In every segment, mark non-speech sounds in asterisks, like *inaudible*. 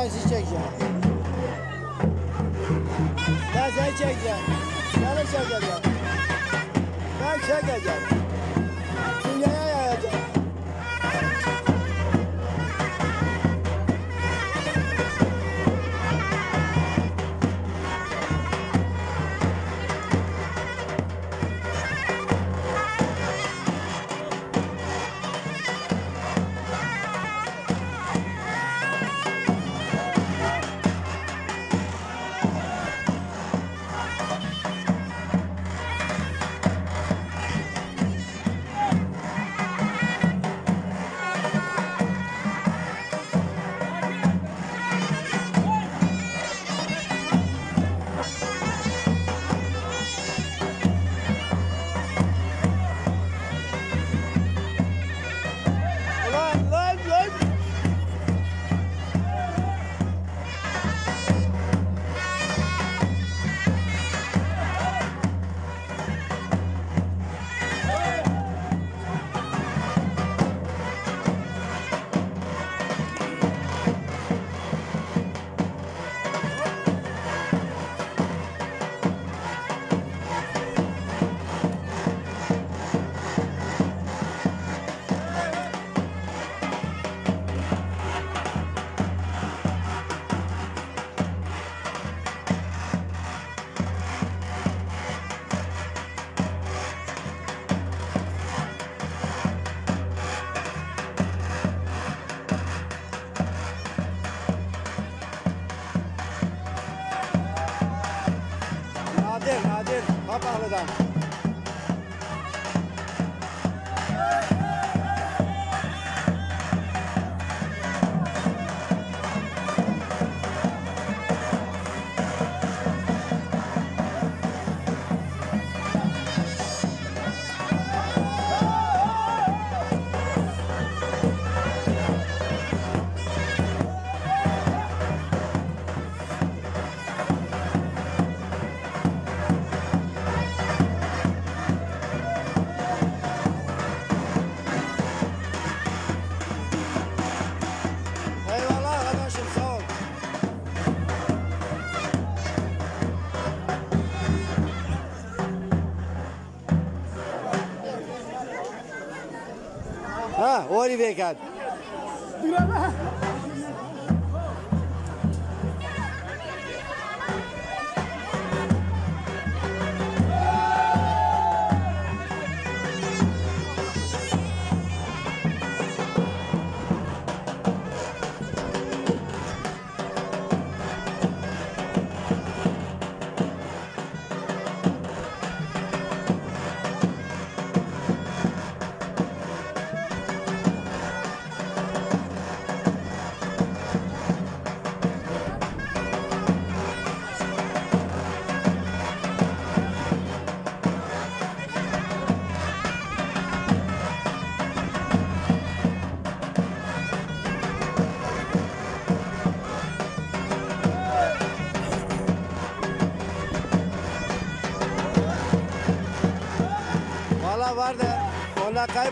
ben sizi çekeceğim. Ben seni çekeceğim. Seni çekeceğim. Ben çekeceğim.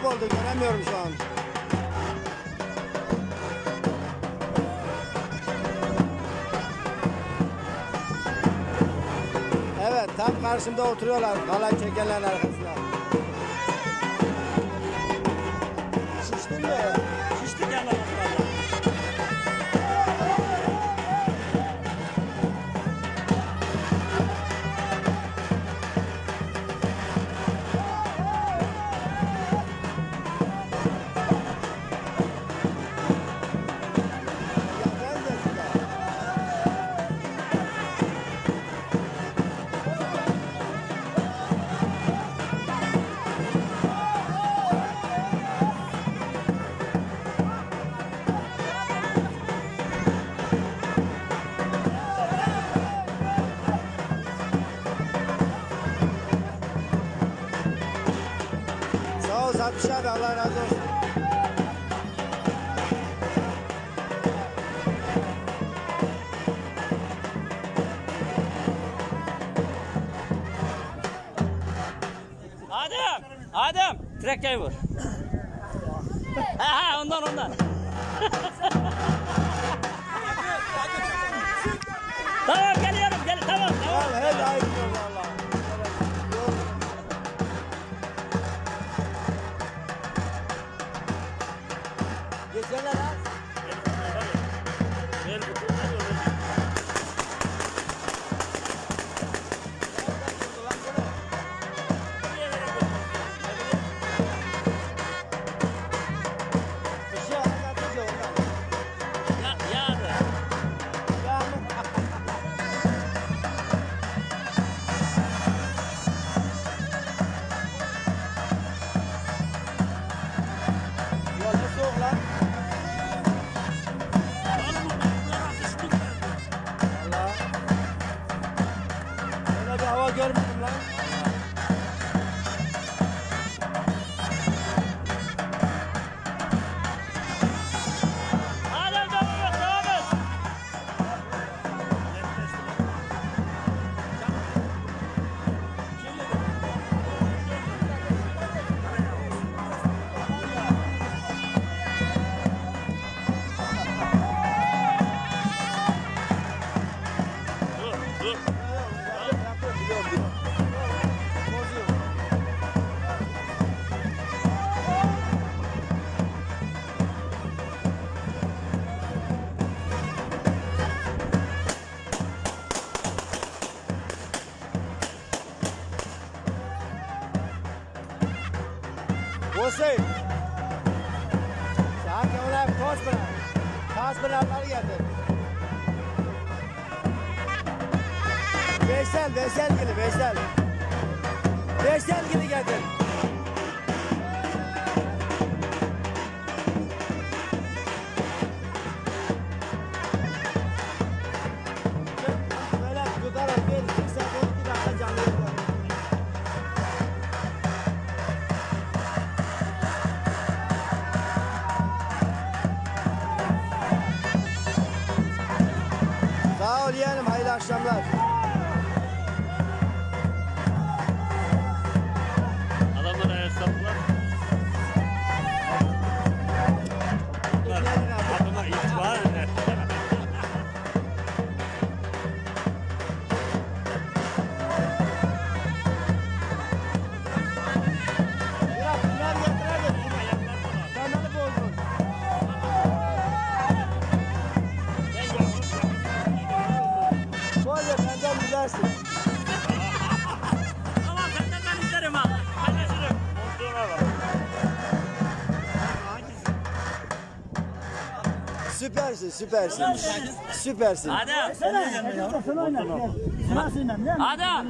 Kayboldu göremiyorum şu an. Evet tam karşımda oturuyorlar halay çekenlerin arkasında. Sağ ol Satış Hüseyin. Sanki ona toz bırak. Toz bırakları getir. Veysel, Veysel gili, Veysel. Veysel gili getir. Süpersin, süpersin. Süpersin. Adem. Adem.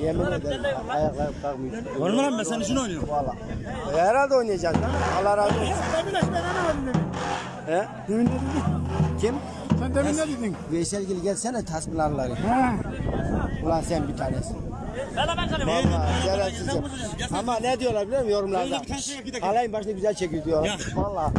Yemin ederim. Ayaklarım kalkmıyor. Oynamam ben senin için oynuyorum. Valla. E, herhalde oynayacaksın lan. Allah razı olsun. He? Demin ne dedin? Kim? Sen demin ne dedin? Veysel Gil gelsene tasmalarları. Ulan sen bir tanesin. Ben ben Valla. Ama ne diyorlar biliyor musun yorumlarda? Alayın başını güzel çekiyor diyorlar. Valla.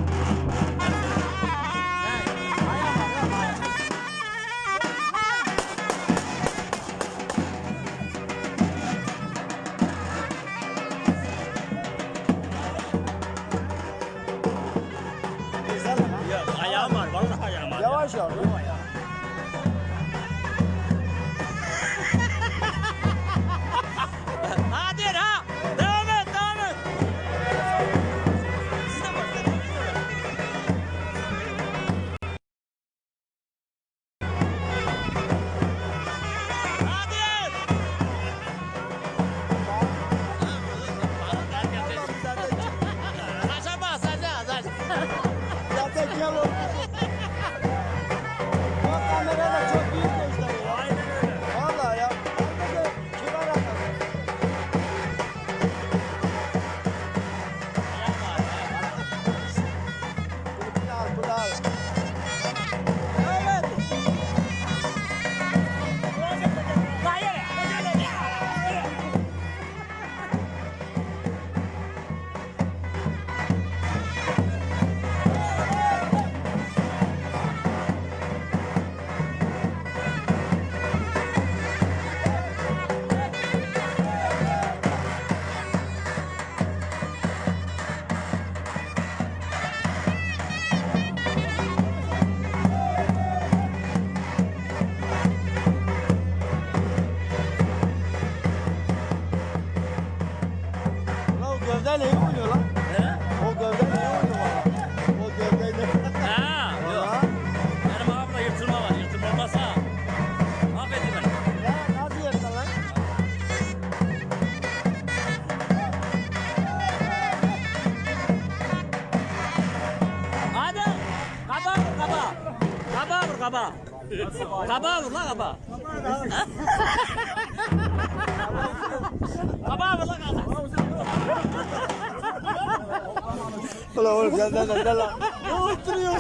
That's all right. Gel gel gel lan. Ne oturuyor?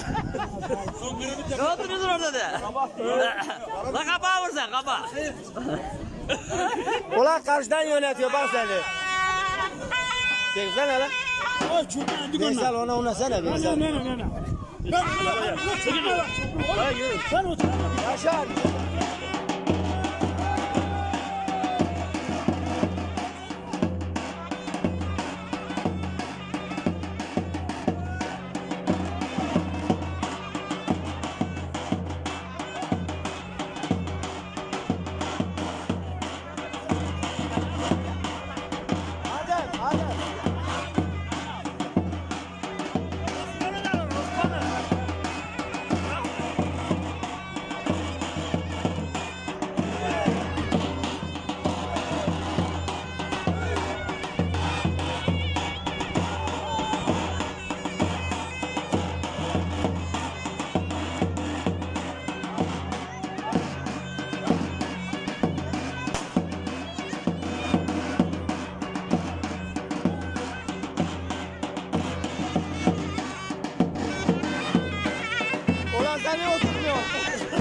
Ne oturuyorsun orada de? Lan kaba vur sen kaba. Ulan karşıdan yönetiyor bak seni. Çeksene lan. Ay çocuğa dik Veysel onunla. ona ona sana Ne Veysel. ne ne ne. Çekil. Sen otur. Yaşar. Ne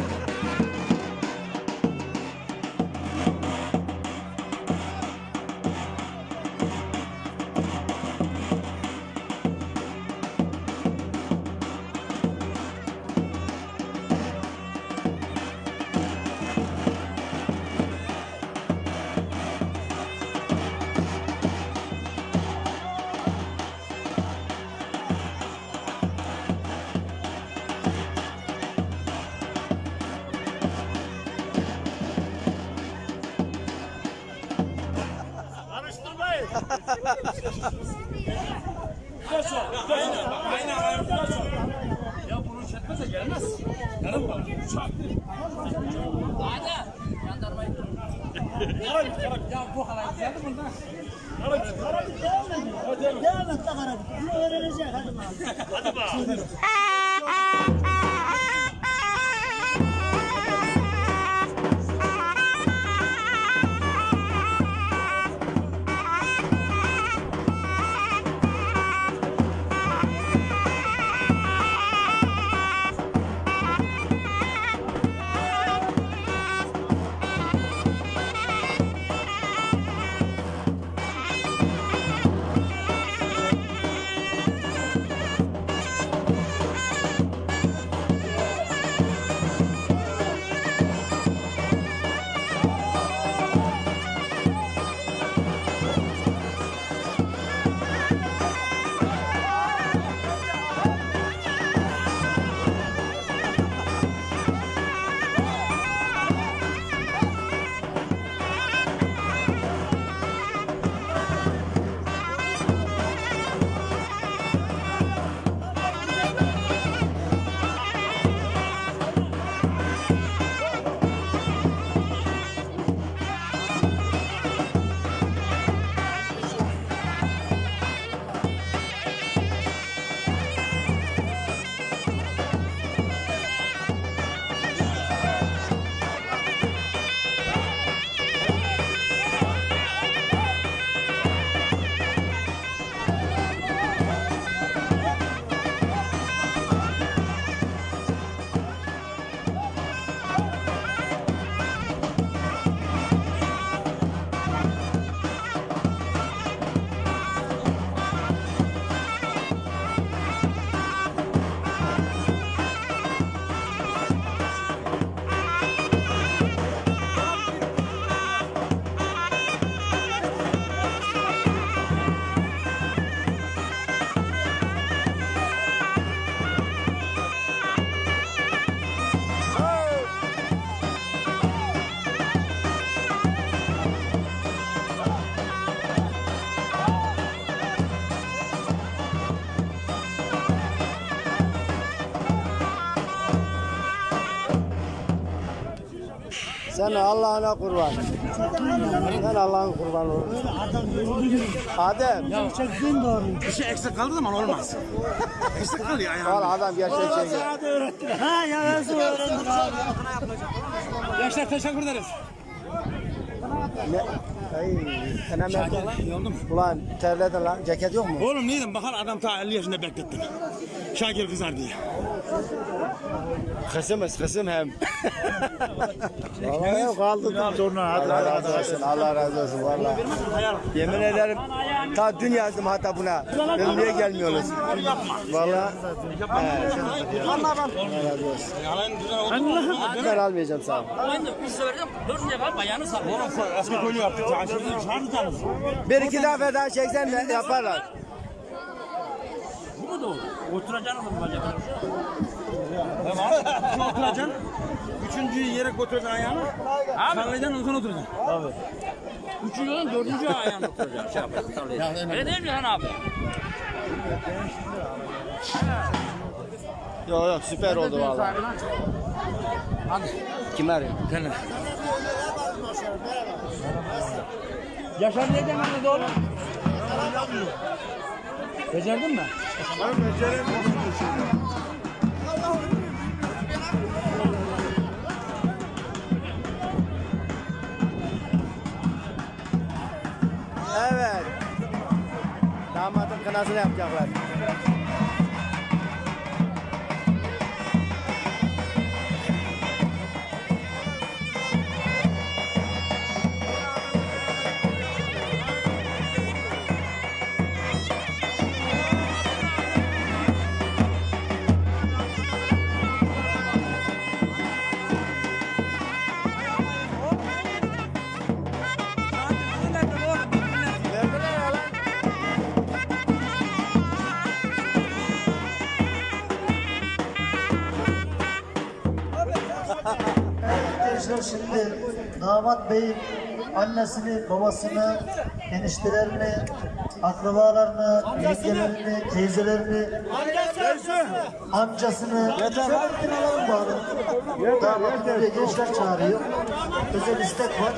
Sen Allah'ına kurban. Sen Allah'ın kurbanı ol. Adem. Çektiğin doğru. Bir şey eksik kaldığı zaman olmaz. *laughs* eksik kalıyor ayağım. Valla adam gerçek şey. Ha ya nasıl öğrendin abi? Gençler teşekkür ederiz. Ne? Ay, lan. iyi oldu mu? Ulan terledin lan. Ceket yok mu? Oğlum neydim bakar adam ta 50 yaşında beklettin. Şakir kızar diye. Kısımız kısım hem. Vallahi kaldı. Sonra Allah razı olsun. Allah razı olsun vallahi. Yemin ederim ta dün yazdım hatta buna. Dedim niye gelmiyorsunuz? Vallahi. he. Allah razı olsun. Ben almayacağım sağ ol. Ben de üç severdim. Dördüncü kadar bayanı sarıyor. Eski golü yaptık. Şarjı tanız. Bir iki defa daha çeksen de yaparlar. Mu doğru? Oturacaksın mı bacak? Tamam. oturacaksın. Üçüncüyü yere götüreceksin ayağını. Abi. Sallayacaksın ondan oturacaksın. Üçüncünün dördüncü ayağını oturacaksın. Şey yapacaksın. sallayacaksın. Öyle değil mi lan abi? Yok yok süper oldu vallahi. Kim arıyor? Gel. Yaşar ne demedi oğlum? Becerdin mi? Evet. Damadın kınasını yapacaklar. Şimdi damat beyin annesini, babasını, eniştelerini, akrabalarını, yengelerini, teyzelerini, amcasını şöyle bir alalım bari. Damat buraya gençler çağırıyor. Özel istek var.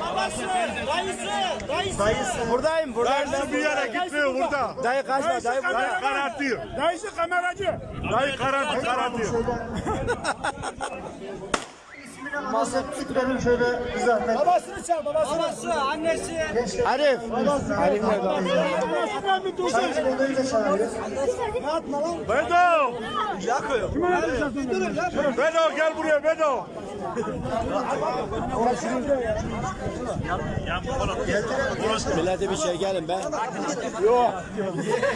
Dayısı. Buradayım buradayım. Dayısı bir yere gitmiyor burada. Dayı kaçma dayı Dayı burada. karartıyor. Dayısı kameracı. Dayı karartıyor, karartıyor. *laughs* Bahsettiklerim şöyle bir zahmet. Babasını çağır, babasını. Arif. Arif nerede? Sayın Odayı da çağırıyor. Bedo. Bedo gel buraya Bedo. Millete bir şey gelin be.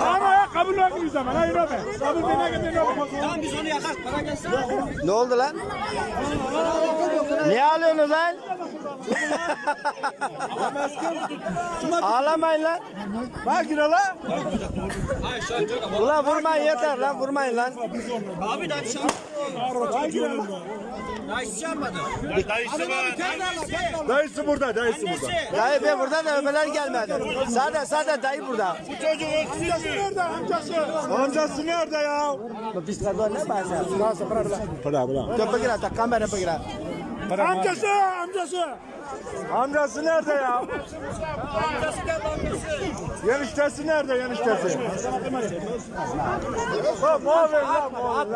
Ama ya kabul etmiyor zaman. Hayır abi. Kabul bine gidin Tamam biz onu yakar. Ne oldu lan? Niye ağlıyorsunuz lan? Ağlamayın lan. Bak yine lan. Ulan vurmayın yeter lan vurmayın lan. Dayısı var. Dayısı burada, dayısı burada. Dayı be burada da öbeler gelmedi. Sade sade dayı burada. Bu çocuğun amcası nerede amcası? Amcası nerede ya? Bu pislikler ne bahsediyorsun? Nasıl bırak bırak. Bırak bırak. Dur bakayım tak kamera bakayım. Amcası, amcası. Amcası nerede ya? Amcası nerede amcası? Yeniştesi nerede yeniştesi? Ha muavin lan muavin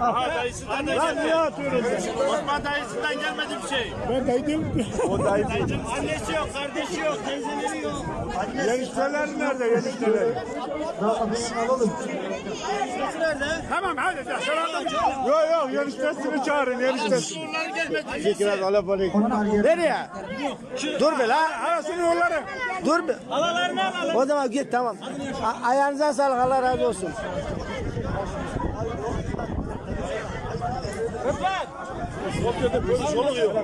lan atmayın lan. Lan niye atıyorsun? Osman dayısından gelmedi bir şey. Ben daydım. O dayı değil. *laughs* Annesi yok, kardeşi yok, teyzeleri yok. Yenişteler nerede yenişteler? Damadını alalım. Tamam hadi de sen Yok yok yeniştesini çağırın yeniştesini. Bunlar gelmedi. Fikret alabalık. Onlar yer. Nereye? Dur be lan. Arasını yolları. Dur be. O zaman git tamam. A- ayağınıza sağlık Allah razı olsun. Soluk yok.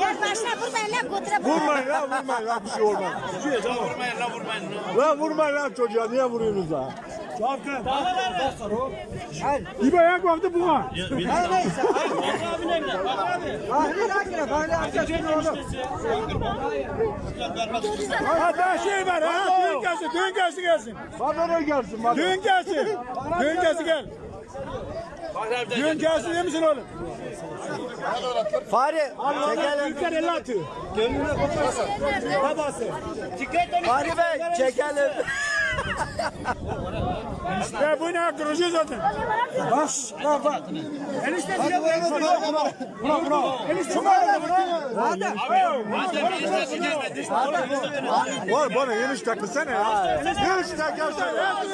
Yaklaşma vurmayın lan götüre Vurmayın lan vurmayın lan bir şey olmaz. Vurmayın lan vurmayın. Lan vurmayın lan çocuğa niye vuruyorsunuz lan? Çavkın. İbo ayak baktı buna. Ha daha şey var ha. Düğün gelsin, düğün gelsin gelsin. Bana ne gelsin? Düğün gelsin. Düğün gelsin gel. Düğün gelsin değil misin oğlum? Fare çekelim. Ülker 50 atıyor. Gönlüne koparsa. Babası. Fare Bey çekelim. Ya bu ne kırıcı zaten. Bak bak bak. Enişte size bu Buna buna. Enişte buna buna. Hadi. Var bana yemiş takılsana ya. Yemiş takılsana.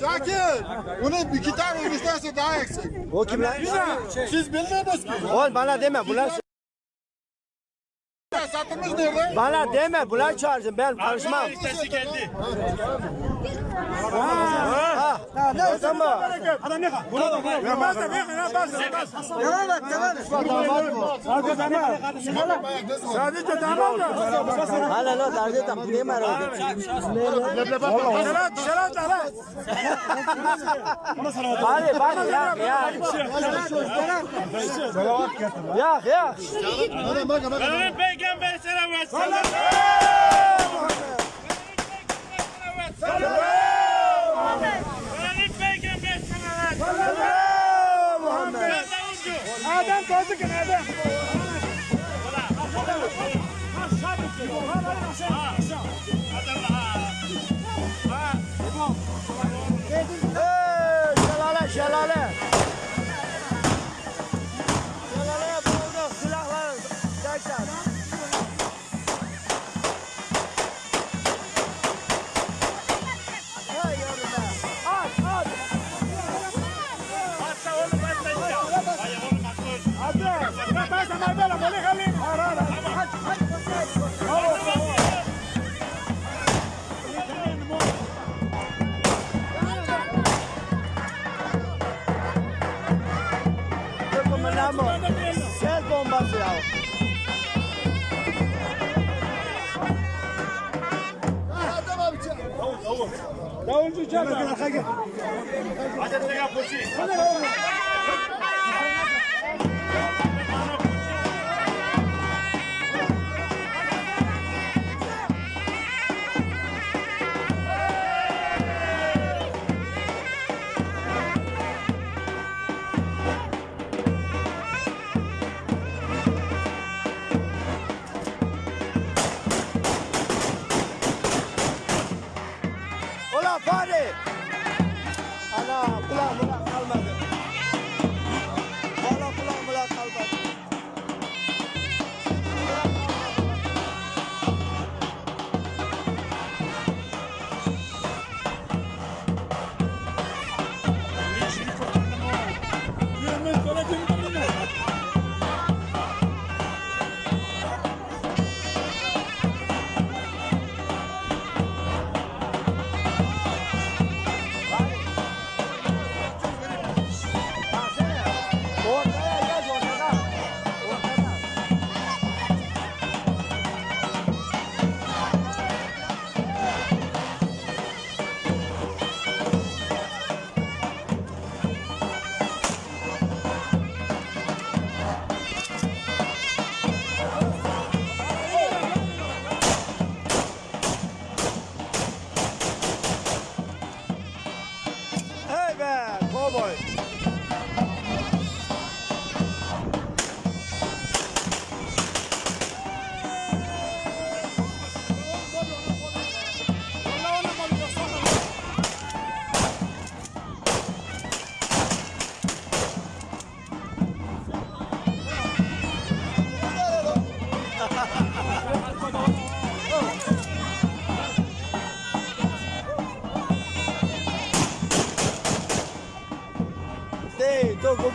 Şakir. Bunun iki tane eniştesi daha eksik. O kim lan? Siz bilmiyorsunuz ki. Oğlum bana deme bunlar Satılmış nerede? bana deme bunlar çağırsın ben karışmam. Ha. Ne zaman? Adam ne kadar? Buna bak. Ya bas da bir ya bas. Devam et devam et. Arka damat. Sadece damat da. Hala la darbe tam ne var orada? Şerat şerat da lan. Hadi bak ya ya. Ya ya. Benim peygamber selam versin. Benim peygamber selam versin. Adam kaldı ki Escuchame.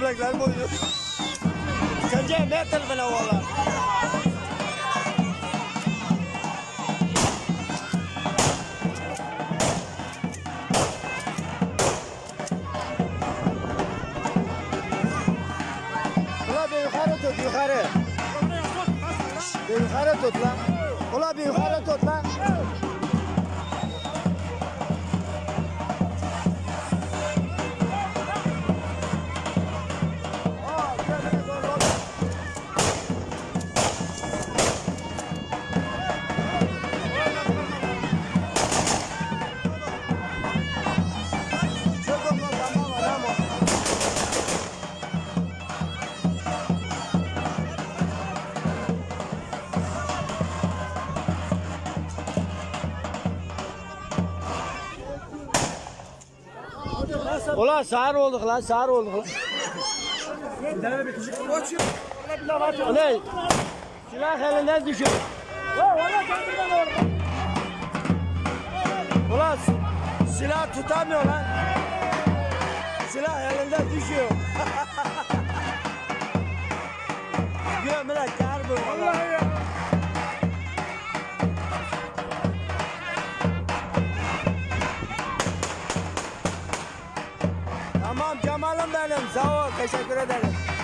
Değil, tu kublaklar boyu. Kerja metal bana valla. Ulan Ulan sağır olduk lan sağır olduk lan. Ulan silah elinden düşüyor. Ulan silah tutamıyor lan. Silah elinden düşüyor. Gömüle kar bu. Vallahi ya. Cemal'im benim. Sağ ol. Teşekkür ederim.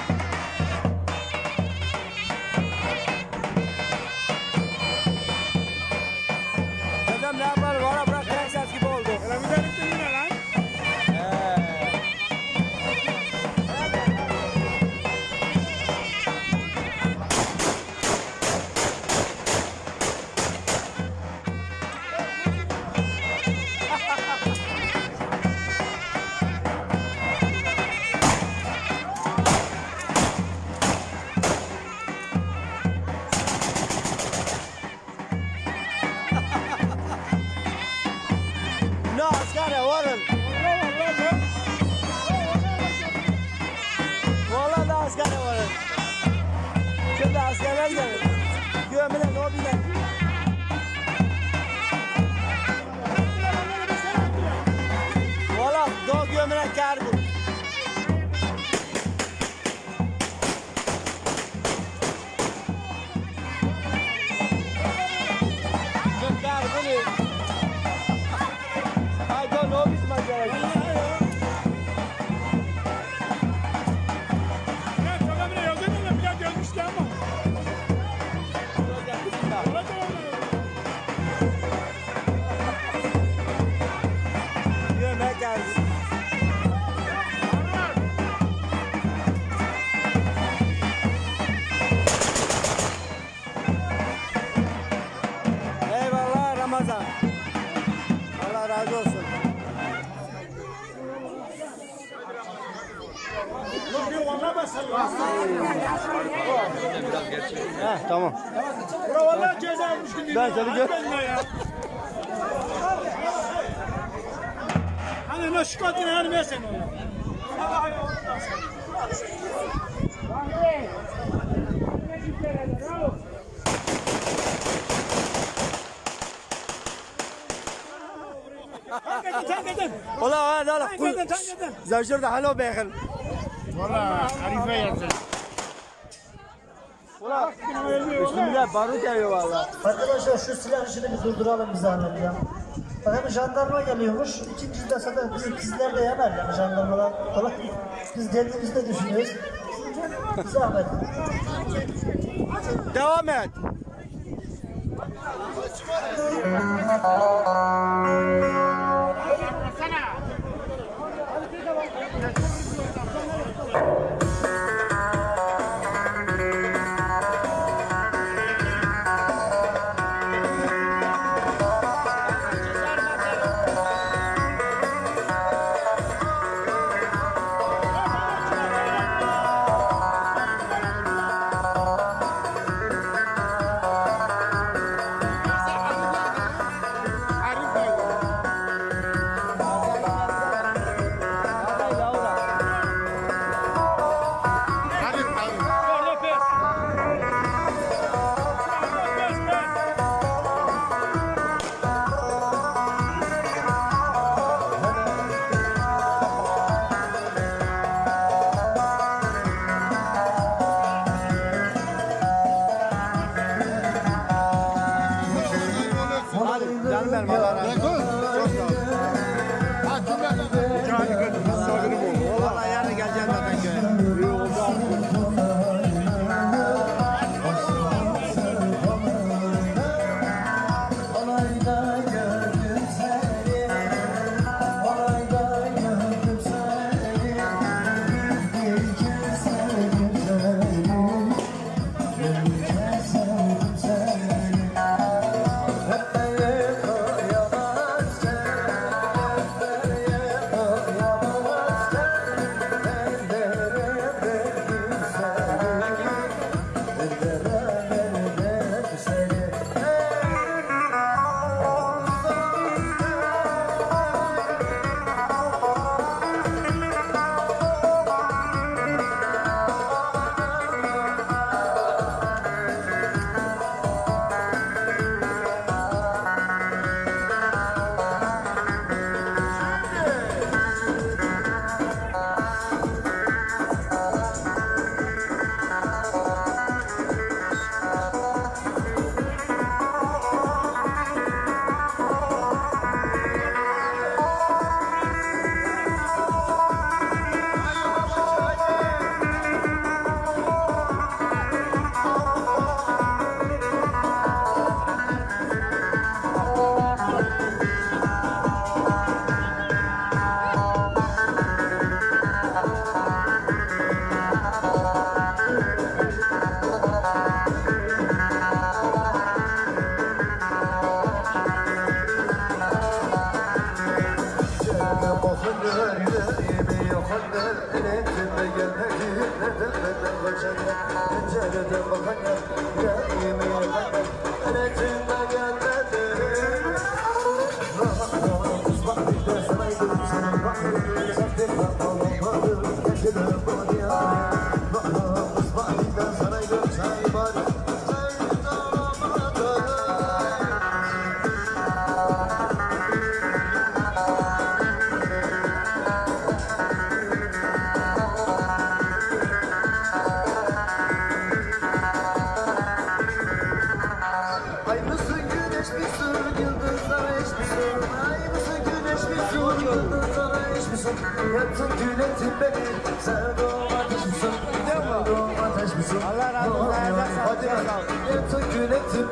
لا تلقى أنا مش قادر أنا مثلا والله لا لا زوجي حلو بيخل والله عريفه يا زلمه Bismillah barut geliyor valla. Arkadaşlar şu silah işini bir durduralım bir zahmet ya. Bak hem jandarma geliyormuş. İkincisi de zaten bizim kızlar da yanar yani jandarmalar falan. Biz kendimizde düşünüyoruz. Bir zahmet. Devam et. *laughs*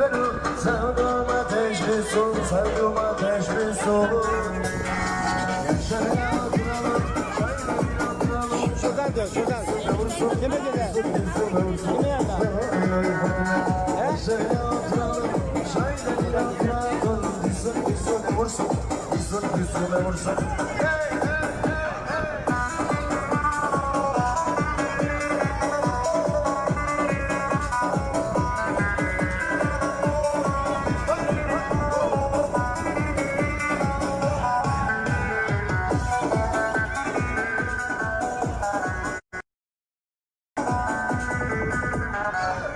beni, sevdum ateş misin? Sevdum ateş misin? Yaşaya duralım, şairine duralım. Şuradan dön, şuradan. Kime gider? Kime vursun.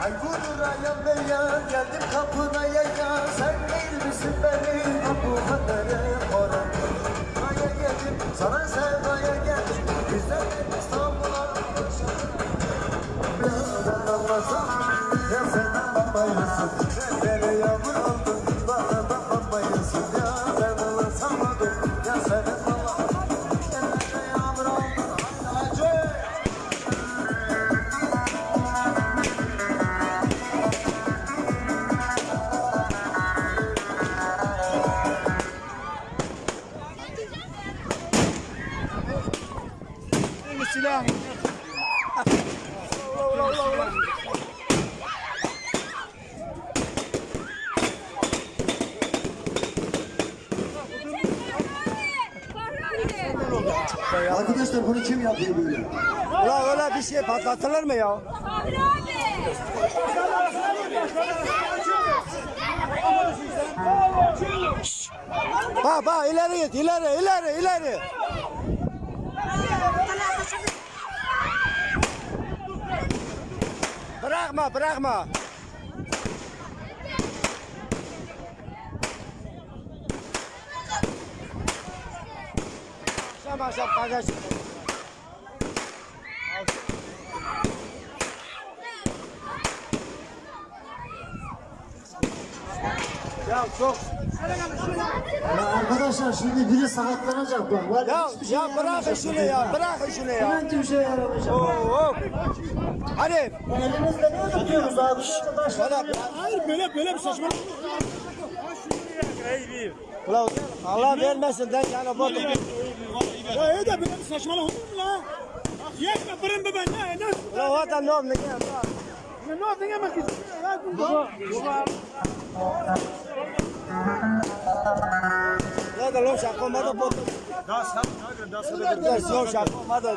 Ay vururayam beyan geldim kapına yaya Sen değil misin benim bu kadere moran Aya geldim sana sevdaya geldim. Güzel İstanbul'a Birader anlasam ya sen anlamayısın patlatılır mı ya? Bak bak ileri git ileri ileri ileri. Bırakma bırakma. Akşam akşam kardeş. Ya çok Ya arkadaşlar şimdi biri sakatlanacak bak. Var ya şey ya şunu burada ya bırakın şunu ya. İnan ki bir şey yaramayacak. Oo. Hadi. Elimizde ne tutuyoruz abi? Bana Hayır böyle böyle bir saçmalık. Ulan Allah vermesin den yani bu. Ya iyi de böyle bir saçmalık olur mu la? Yetme fırın be ben ne ne? Ulan o adam ne oldu ne? Ne oldu yemek için? Ya bu Ya Lada lo şaka mada Dá Das hadi, dá, hadi. dá. yok şaka mada.